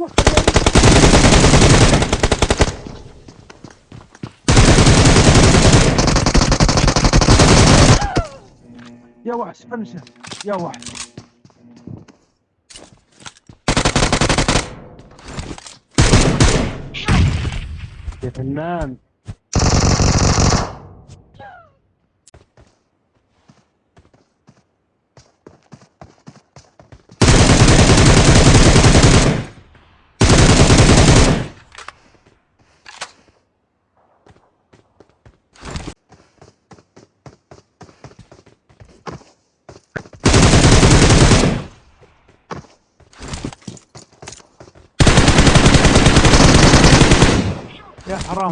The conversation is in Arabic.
يا وحش فنشه يا وحش يا فنان. يا حرام.